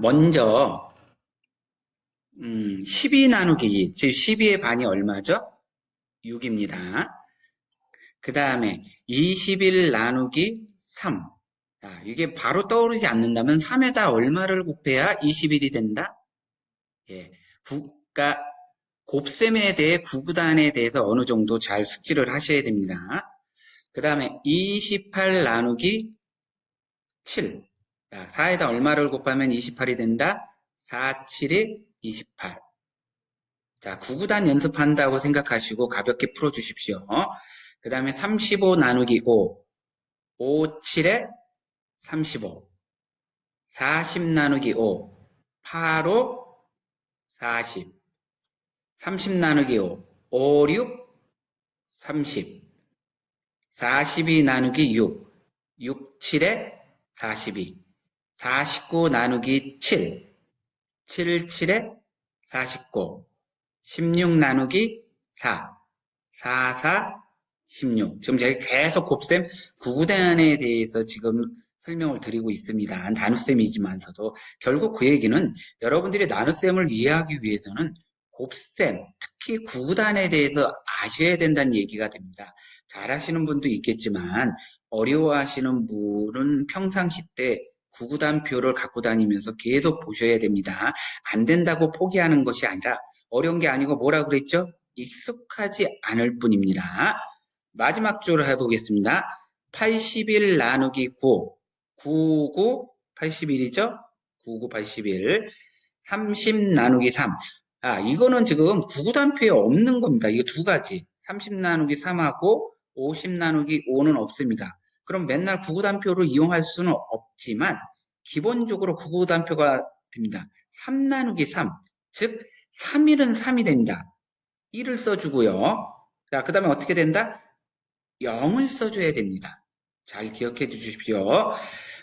먼저 음, 12 나누기 2, 즉 12의 반이 얼마죠? 6입니다. 그 다음에 21 나누기 3. 자, 이게 바로 떠오르지 않는다면 3에다 얼마를 곱해야 21이 된다? 예, 국가 곱셈에 대해 구구단에 대해서 어느 정도 잘 숙지를 하셔야 됩니다. 그 다음에 28 나누기 7. 자, 4에다 얼마를 곱하면 28이 된다? 4, 7이 28. 자, 구구단 연습한다고 생각하시고 가볍게 풀어주십시오. 그 다음에 35 나누기 5. 5, 7에 35. 40 나누기 5. 8, 5, 40. 30 나누기 5. 5, 6, 30. 42 나누기 6. 6, 7에 42. 49 나누기 7. 7, 7에 49. 16 나누기 4. 4, 4, 16. 지금 제가 계속 곱셈 구구단에 대해서 지금 설명을 드리고 있습니다. 나눗셈이지만서도 결국 그 얘기는 여러분들이 나눗셈을 이해하기 위해서는 곱셈, 특히 구구단에 대해서 아셔야 된다는 얘기가 됩니다. 잘 하시는 분도 있겠지만 어려워하시는 분은 평상시 때 구구단표를 갖고 다니면서 계속 보셔야 됩니다. 안 된다고 포기하는 것이 아니라 어려운 게 아니고 뭐라 그랬죠? 익숙하지 않을 뿐입니다. 마지막 줄을 해보겠습니다. 81 나누기 9, 99, 81이죠? 99, 81, 30 나누기 3. 아, 이거는 지금 구구단표에 없는 겁니다. 이거 두 가지. 30 나누기 3하고 50 나누기 5는 없습니다. 그럼 맨날 구구단표를 이용할 수는 없지만 기본적으로 구구단표가 됩니다. 3 나누기 3, 즉 3일은 3이 됩니다. 1을 써주고요. 자, 그 다음에 어떻게 된다? 0을 써줘야 됩니다. 잘 기억해 주십시오.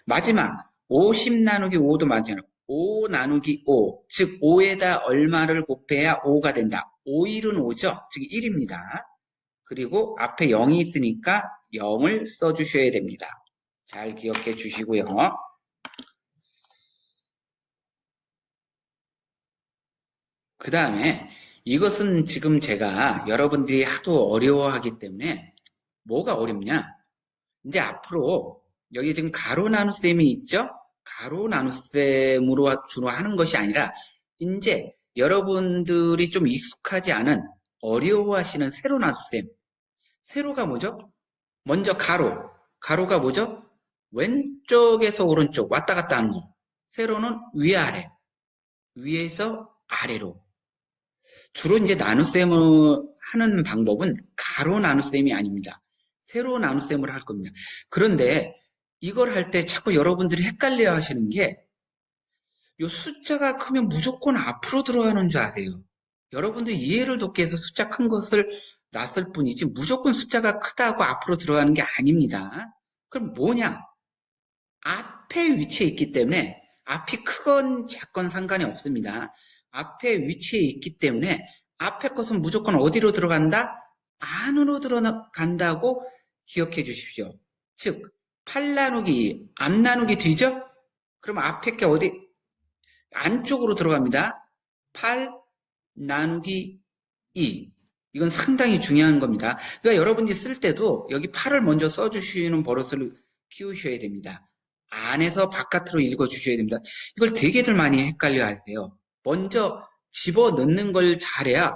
마지막 50 나누기 5도 마찬가지로 5 나누기 5, 즉 5에다 얼마를 곱해야 5가 된다. 5일은 5죠? 즉 1입니다. 그리고 앞에 0이 있으니까 0을 써주셔야 됩니다. 잘 기억해 주시고요. 그 다음에 이것은 지금 제가 여러분들이 하도 어려워하기 때문에 뭐가 어렵냐? 이제 앞으로 여기 지금 가로 나눗셈이 있죠? 가로 나눗셈으로 주로 하는 것이 아니라 이제 여러분들이 좀 익숙하지 않은 어려워하시는 세로 나눗셈. 세로가 뭐죠? 먼저 가로. 가로가 뭐죠? 왼쪽에서 오른쪽 왔다 갔다 하는 거. 세로는 위아래. 위에서 아래로. 주로 이제 나눗셈을 하는 방법은 가로 나눗셈이 아닙니다. 세로 나눗셈을 할 겁니다. 그런데 이걸 할 때 자꾸 여러분들이 헷갈려 하시는 게이 숫자가 크면 무조건 앞으로 들어가는 줄 아세요. 여러분들이 이해를 돕기 위해서 숫자 큰 것을 놨을 뿐이지 무조건 숫자가 크다고 앞으로 들어가는 게 아닙니다. 그럼 뭐냐? 앞에 위치해 있기 때문에 앞이 크건 작건 상관이 없습니다. 앞에 위치해 있기 때문에 앞에 것은 무조건 어디로 들어간다? 안으로 들어간다고 기억해 주십시오. 즉, 8 나누기, 앞 나누기 뒤죠? 그럼 앞에 게 어디? 안쪽으로 들어갑니다. 8 나누기 2. 이건 상당히 중요한 겁니다. 그러니까 여러분이 쓸 때도 여기 8을 먼저 써주시는 버릇을 키우셔야 됩니다. 안에서 바깥으로 읽어주셔야 됩니다. 이걸 되게들 많이 헷갈려 하세요. 먼저 집어넣는 걸 잘해야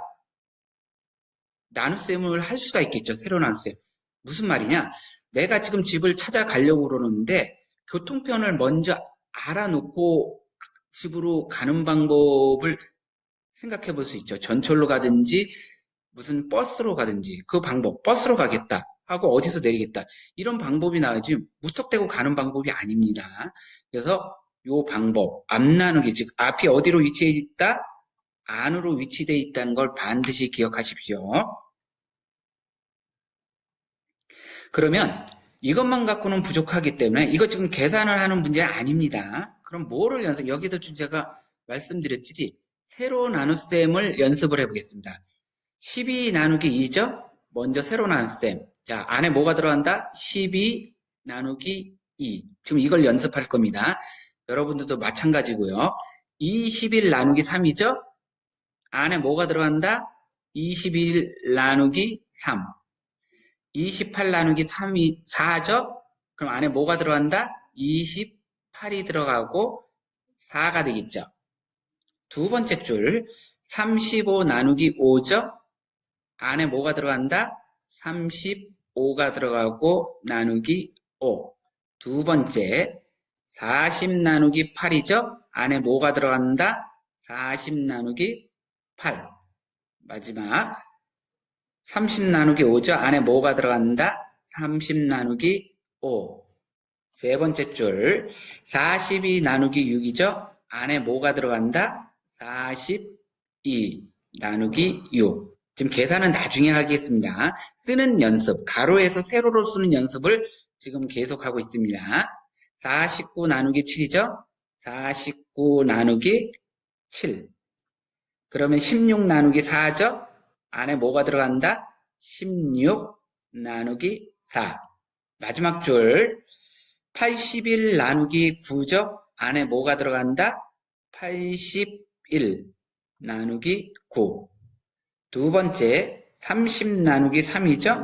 나눗셈을 할 수가 있겠죠. 새로 나눗셈. 무슨 말이냐? 내가 지금 집을 찾아가려고 그러는데 교통편을 먼저 알아놓고 집으로 가는 방법을 생각해 볼 수 있죠. 전철로 가든지 무슨 버스로 가든지 그 방법, 버스로 가겠다 하고 어디서 내리겠다 이런 방법이 나오지 무턱대고 가는 방법이 아닙니다. 그래서 요 방법, 앞 나누기, 즉 앞이 어디로 위치해 있다? 안으로 위치되어 있다는 걸 반드시 기억하십시오. 그러면 이것만 갖고는 부족하기 때문에 이거 지금 계산을 하는 문제 아닙니다. 그럼 뭐를 연습, 여기도 제가 말씀드렸지 세로 나눗셈을 연습을 해보겠습니다. 12 나누기 2죠? 먼저 세로 나눗셈. 자, 안에 뭐가 들어간다? 12 나누기 2. 지금 이걸 연습할 겁니다. 여러분들도 마찬가지고요. 21 나누기 3이죠? 안에 뭐가 들어간다? 21 나누기 3. 28 나누기 3이 4죠? 그럼 안에 뭐가 들어간다? 28이 들어가고 4가 되겠죠. 두 번째 줄, 35 나누기 5죠? 안에 뭐가 들어간다? 35가 들어가고 나누기 5. 두 번째, 40 나누기 8이죠? 안에 뭐가 들어간다? 40 나누기 8. 마지막, 30 나누기 5죠? 안에 뭐가 들어간다? 30 나누기 5. 세 번째 줄, 42 나누기 6이죠? 안에 뭐가 들어간다? 42 나누기 6. 지금 계산은 나중에 하겠습니다. 쓰는 연습, 가로에서 세로로 쓰는 연습을 지금 계속하고 있습니다. 49 나누기 7이죠? 49 나누기 7. 그러면 16 나누기 4죠? 안에 뭐가 들어간다? 16 나누기 4. 마지막 줄 81 나누기 9죠? 안에 뭐가 들어간다? 81 나누기 9. 두 번째 30 나누기 3이죠?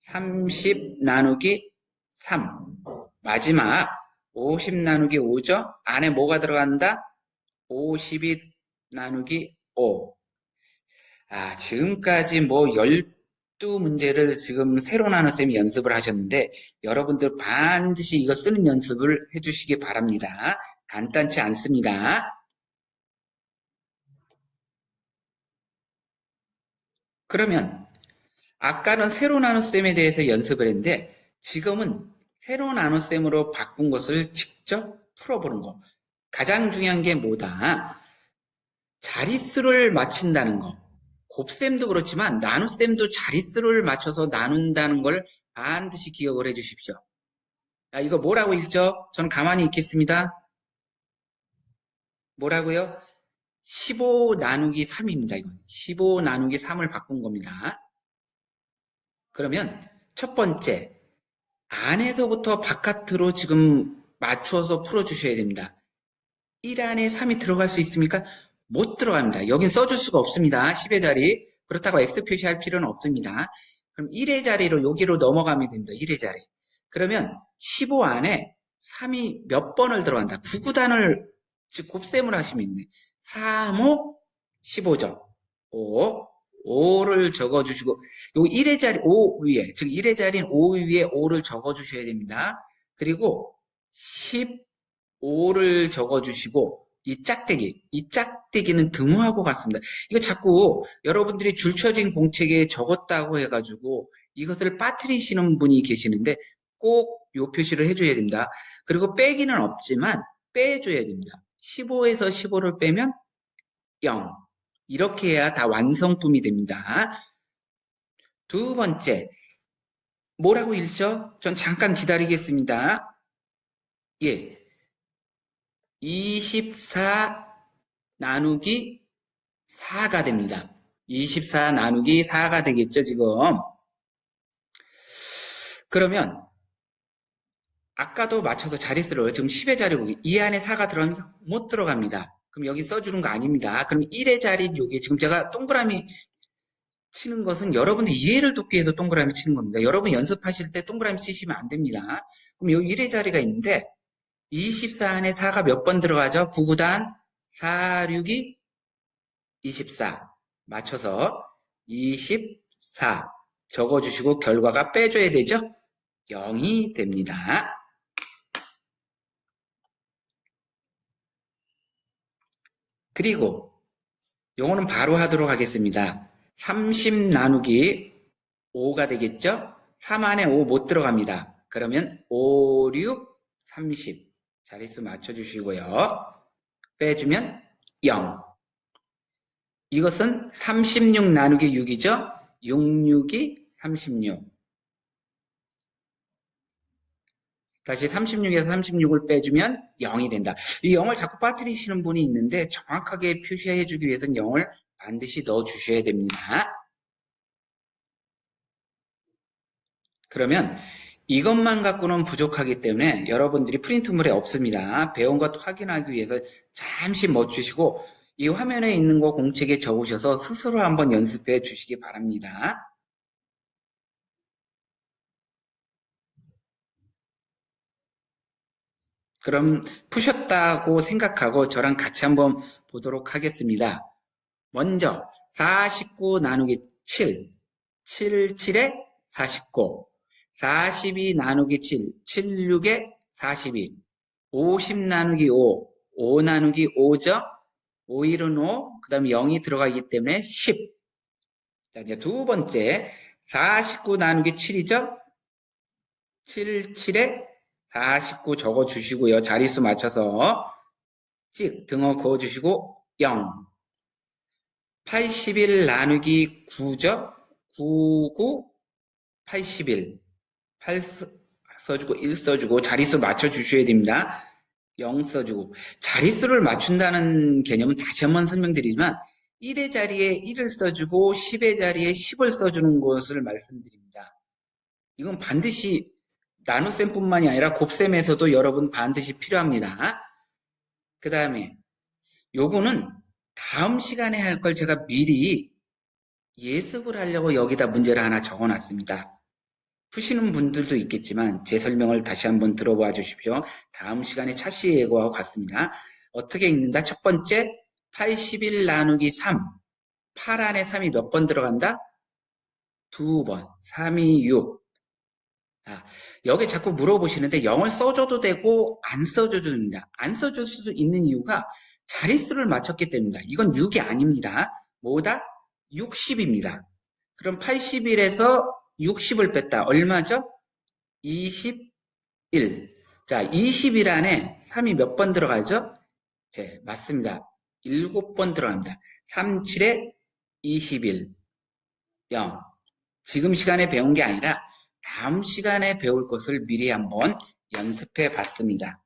30 나누기 3. 마지막 50 나누기 5죠? 안에 뭐가 들어간다? 52 나누기 5. 아, 지금까지 뭐 12문제를 지금 새로 나눠쌤이 연습을 하셨는데 여러분들 반드시 이거 쓰는 연습을 해주시기 바랍니다. 간단치 않습니다. 그러면 아까는 세로 나눗셈에 대해서 연습을 했는데 지금은 세로 나눗셈으로 바꾼 것을 직접 풀어보는 거. 가장 중요한 게 뭐다? 자릿수를 맞춘다는 거. 곱셈도 그렇지만 나눗셈도 자릿수를 맞춰서 나눈다는 걸 반드시 기억을 해 주십시오. 야, 이거 뭐라고 읽죠? 저는 가만히 있겠습니다. 뭐라고요? 15 나누기 3입니다. 이건 15 나누기 3을 바꾼 겁니다. 그러면 첫 번째 안에서부터 바깥으로 지금 맞추어서 풀어주셔야 됩니다. 1 안에 3이 들어갈 수 있습니까? 못 들어갑니다. 여긴 써줄 수가 없습니다. 10의 자리. 그렇다고 X 표시할 필요는 없습니다. 그럼 1의 자리로 여기로 넘어가면 됩니다. 1의 자리. 그러면 15 안에 3이 몇 번을 들어간다. 9구단을 즉 곱셈을 하시면 있네. 3, 5, 15점. 5, 5를 적어주시고 요 1의 자리 5 위에 즉 1의 자리인 5 위에 5를 적어주셔야 됩니다. 그리고 15를 적어주시고 이 짝대기, 이 짝대기는 등호하고 같습니다. 이거 자꾸 여러분들이 줄쳐진 공책에 적었다고 해가지고 이것을 빠뜨리시는 분이 계시는데 꼭 요 표시를 해줘야 됩니다. 그리고 빼기는 없지만 빼줘야 됩니다. 15에서 15를 빼면 0. 이렇게 해야 다 완성품이 됩니다. 두 번째, 뭐라고 읽죠? 전 잠깐 기다리겠습니다. 예. 24 나누기 4가 됩니다. 24 나누기 4가 되겠죠, 지금. 그러면 아까도 맞춰서 자릿수를 지금 10의 자리 보기 이 안에 4가 들어가면 못 들어갑니다. 그럼 여기 써주는 거 아닙니다. 그럼 1의 자리는 여기 지금 제가 동그라미 치는 것은 여러분들 이해를 돕기 위해서 동그라미 치는 겁니다. 여러분 연습하실 때 동그라미 치시면 안 됩니다. 그럼 여기 1의 자리가 있는데 24 안에 4가 몇 번 들어가죠? 9구단 4, 6이 24 맞춰서 24 적어주시고 결과가 빼줘야 되죠? 0이 됩니다. 그리고 요거는 바로 하도록 하겠습니다. 30 나누기 5가 되겠죠? 3 안에 5 못 들어갑니다. 그러면 5, 6, 30 자릿수 맞춰주시고요. 빼주면 0 이것은 36 나누기 6이죠? 6, 6이 36 다시 36에서 36을 빼주면 0이 된다. 이 0을 자꾸 빠뜨리시는 분이 있는데 정확하게 표시해 주기 위해서는 0을 반드시 넣어 주셔야 됩니다. 그러면 이것만 갖고는 부족하기 때문에 여러분들이 프린트물에 없습니다. 배운 것 확인하기 위해서 잠시 멈추시고 이 화면에 있는 거 공책에 적으셔서 스스로 한번 연습해 주시기 바랍니다. 그럼 푸셨다고 생각하고 저랑 같이 한번 보도록 하겠습니다. 먼저 49 나누기 7, 7, 7에 49, 42 나누기 7, 7, 6에 42, 50 나누기 5, 5 나누기 5죠? 5, 1은 5, 그 다음에 0이 들어가기 때문에 10. 자, 이제 두 번째, 49 나누기 7이죠? 7, 7에 49 적어 주시고요. 자릿수 맞춰서 찍 등어 그어 주시고 0 81 나누기 9죠? 99 81 8 써주고 1 써주고 자릿수 맞춰 주셔야 됩니다. 0 써주고 자릿수를 맞춘다는 개념은 다시 한번 설명드리지만 1의 자리에 1을 써주고 10의 자리에 10을 써주는 것을 말씀드립니다. 이건 반드시 나눗셈뿐만이 아니라 곱셈에서도 여러분 반드시 필요합니다. 그 다음에 요거는 다음 시간에 할 걸 제가 미리 예습을 하려고 여기다 문제를 하나 적어놨습니다. 푸시는 분들도 있겠지만 제 설명을 다시 한번 들어봐 주십시오. 다음 시간에 차시 예고하고 같습니다. 어떻게 읽는다? 첫 번째 81 나누기 3 8 안에 3이 몇 번 들어간다? 두 번 3이 6 자, 여기 자꾸 물어보시는데 0을 써줘도 되고 안 써줘도 됩니다. 안 써줄 수 있는 이유가 자릿수를 맞췄기 때문입니다. 이건 6이 아닙니다. 뭐다? 60입니다. 그럼 81에서 60을 뺐다. 얼마죠? 21. 자, 20일 안에 3이 몇 번 들어가죠? 네, 맞습니다. 7번 들어갑니다. 3, 7에 21. 0. 지금 시간에 배운 게 아니라 다음 시간에 배울 것을 미리 한번 연습해 봤습니다.